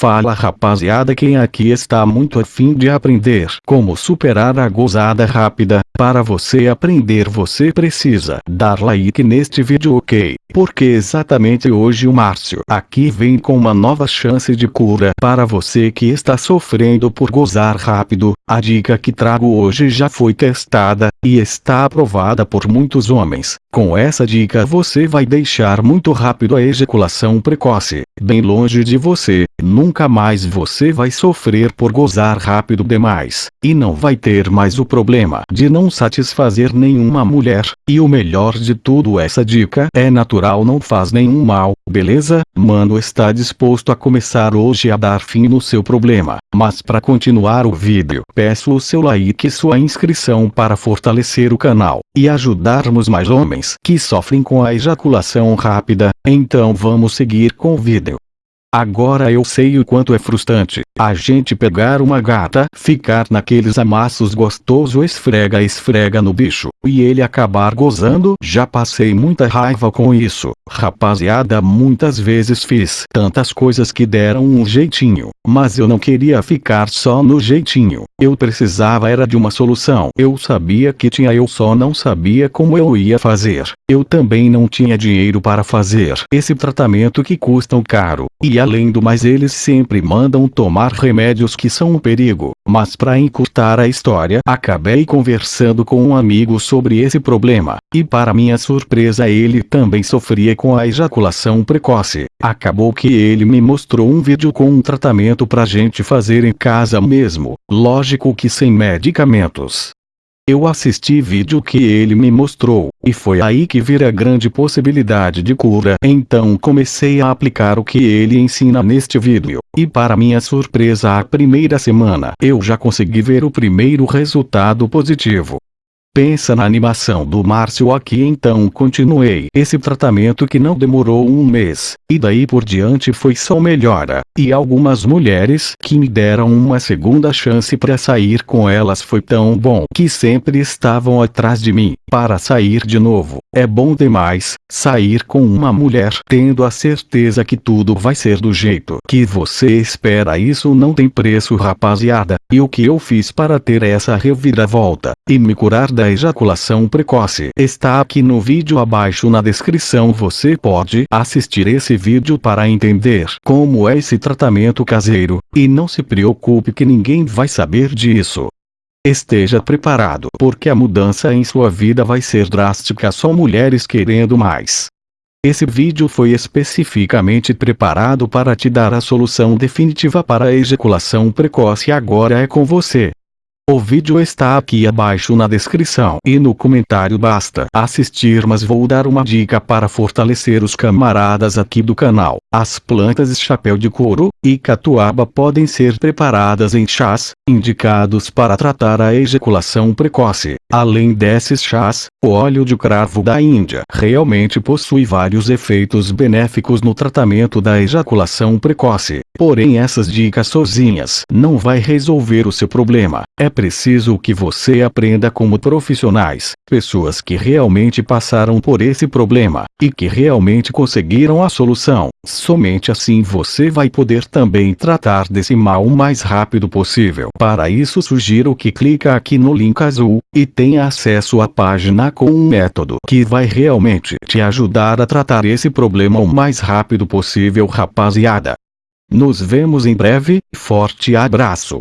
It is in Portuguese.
Fala rapaziada quem aqui está muito afim de aprender como superar a gozada rápida, para você aprender você precisa dar like neste vídeo ok, porque exatamente hoje o Márcio aqui vem com uma nova chance de cura para você que está sofrendo por gozar rápido, a dica que trago hoje já foi testada, e está aprovada por muitos homens, com essa dica você vai deixar muito rápido a ejaculação precoce, bem longe de você, nunca mais você vai sofrer por gozar rápido demais, e não vai ter mais o problema de não satisfazer nenhuma mulher, e o melhor de tudo essa dica é natural não faz nenhum mal, beleza? Mano está disposto a começar hoje a dar fim no seu problema, mas para continuar o vídeo, peço o seu like e sua inscrição para fortalecer o canal, e ajudarmos mais homens que sofrem com a ejaculação rápida, então vamos seguir com o vídeo. Agora eu sei o quanto é frustrante, a gente pegar uma gata, ficar naqueles amassos gostoso esfrega esfrega no bicho, e ele acabar gozando. Já passei muita raiva com isso, rapaziada muitas vezes fiz tantas coisas que deram um jeitinho, mas eu não queria ficar só no jeitinho, eu precisava era de uma solução. Eu sabia que tinha eu só não sabia como eu ia fazer, eu também não tinha dinheiro para fazer esse tratamento que custam caro, e além do mais eles sempre mandam tomar remédios que são um perigo. Mas para encurtar a história, acabei conversando com um amigo sobre esse problema, e para minha surpresa ele também sofria com a ejaculação precoce. Acabou que ele me mostrou um vídeo com um tratamento pra gente fazer em casa mesmo, lógico que sem medicamentos. Eu assisti vídeo que ele me mostrou, e foi aí que vi a grande possibilidade de cura. Então comecei a aplicar o que ele ensina neste vídeo, e para minha surpresa a primeira semana eu já consegui ver o primeiro resultado positivo. Pensa na animação do Márcio aqui então continuei. Esse tratamento que não demorou um mês, e daí por diante foi só melhora, e algumas mulheres que me deram uma segunda chance para sair com elas foi tão bom que sempre estavam atrás de mim, para sair de novo. É bom demais, sair com uma mulher tendo a certeza que tudo vai ser do jeito que você espera. Isso não tem preço rapaziada, e o que eu fiz para ter essa reviravolta, e me curar ejaculação precoce está aqui no vídeo abaixo na descrição você pode assistir esse vídeo para entender como é esse tratamento caseiro, e não se preocupe que ninguém vai saber disso. Esteja preparado porque a mudança em sua vida vai ser drástica só mulheres querendo mais. Esse vídeo foi especificamente preparado para te dar a solução definitiva para a ejaculação precoce agora é com você. O vídeo está aqui abaixo na descrição e no comentário basta assistir mas vou dar uma dica para fortalecer os camaradas aqui do canal. As plantas chapéu de couro e catuaba podem ser preparadas em chás, indicados para tratar a ejaculação precoce. Além desses chás, o óleo de cravo da Índia realmente possui vários efeitos benéficos no tratamento da ejaculação precoce. Porém essas dicas sozinhas não vai resolver o seu problema. É preciso que você aprenda como profissionais, pessoas que realmente passaram por esse problema, e que realmente conseguiram a solução. Somente assim você vai poder também tratar desse mal o mais rápido possível. Para isso sugiro que clica aqui no link azul, e tenha acesso à página com um método que vai realmente te ajudar a tratar esse problema o mais rápido possível rapaziada. Nos vemos em breve, forte abraço.